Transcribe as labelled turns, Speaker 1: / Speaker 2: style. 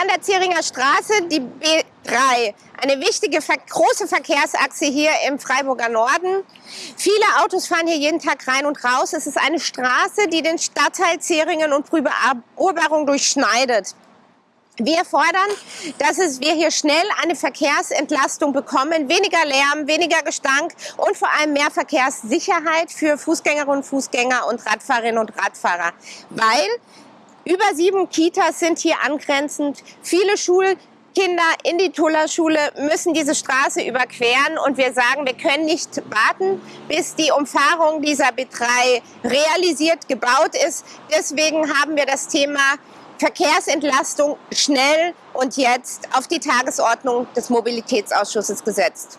Speaker 1: an der Zeringer Straße, die B3, eine wichtige große Verkehrsachse hier im Freiburger Norden. Viele Autos fahren hier jeden Tag rein und raus. Es ist eine Straße, die den Stadtteil Zeringen und Brüberoberung durchschneidet. Wir fordern, dass es, wir hier schnell eine Verkehrsentlastung bekommen, weniger Lärm, weniger Gestank und vor allem mehr Verkehrssicherheit für Fußgängerinnen und Fußgänger und Radfahrerinnen und Radfahrer. Weil über sieben Kitas sind hier angrenzend, viele Schulkinder in die Tuller-Schule müssen diese Straße überqueren und wir sagen, wir können nicht warten, bis die Umfahrung dieser B3 realisiert, gebaut ist. Deswegen haben wir das Thema Verkehrsentlastung schnell und jetzt auf die Tagesordnung des Mobilitätsausschusses gesetzt.